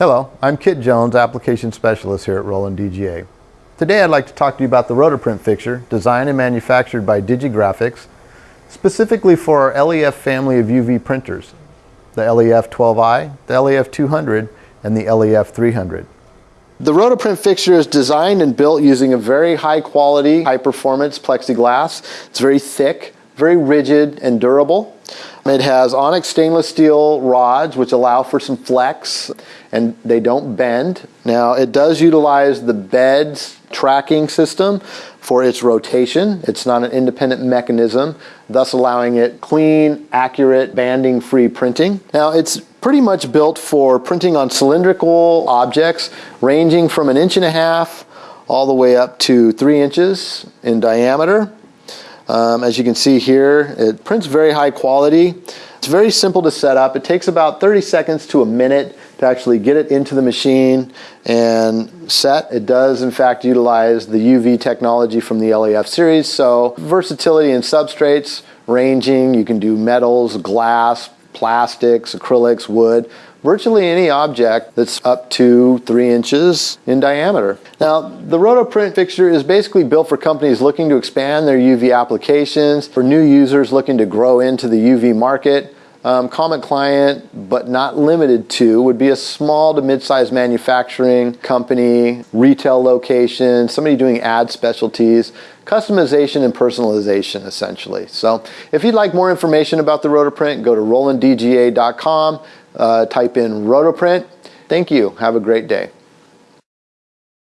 Hello, I'm Kit Jones, Application Specialist here at Roland DGA. Today I'd like to talk to you about the Rotoprint fixture, designed and manufactured by DigiGraphics, specifically for our LEF family of UV printers, the LEF 12i, the LEF 200, and the LEF 300. The Rotoprint fixture is designed and built using a very high quality, high performance plexiglass. It's very thick, very rigid and durable. It has onyx stainless steel rods which allow for some flex and they don't bend. Now it does utilize the bed's tracking system for its rotation. It's not an independent mechanism, thus allowing it clean, accurate, banding free printing. Now it's pretty much built for printing on cylindrical objects ranging from an inch and a half all the way up to three inches in diameter. Um, as you can see here, it prints very high quality. It's very simple to set up. It takes about 30 seconds to a minute to actually get it into the machine and set. It does in fact utilize the UV technology from the LEF series, so versatility in substrates, ranging, you can do metals, glass, plastics, acrylics, wood, virtually any object that's up to three inches in diameter. Now, the Rotoprint fixture is basically built for companies looking to expand their UV applications, for new users looking to grow into the UV market. Um, common client, but not limited to, would be a small to mid-sized manufacturing company, retail location, somebody doing ad specialties, customization and personalization essentially. So if you'd like more information about the Rotoprint, go to rolanddga.com, uh, type in Rotoprint. Thank you. Have a great day.